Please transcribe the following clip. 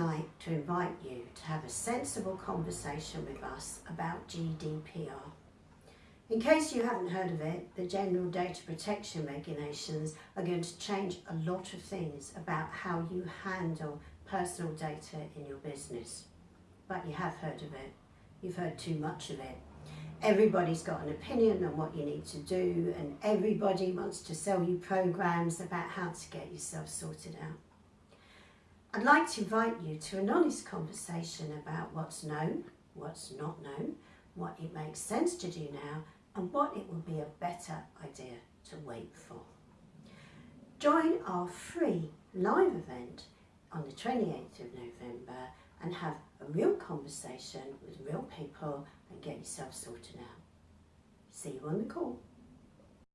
like to invite you to have a sensible conversation with us about GDPR. In case you haven't heard of it, the General Data Protection Regulations are going to change a lot of things about how you handle personal data in your business. But you have heard of it. You've heard too much of it. Everybody's got an opinion on what you need to do and everybody wants to sell you programs about how to get yourself sorted out. I'd like to invite you to an honest conversation about what's known, what's not known, what it makes sense to do now and what it will be a better idea to wait for. Join our free live event on the 28th of November and have a real conversation with real people and get yourself sorted out. See you on the call.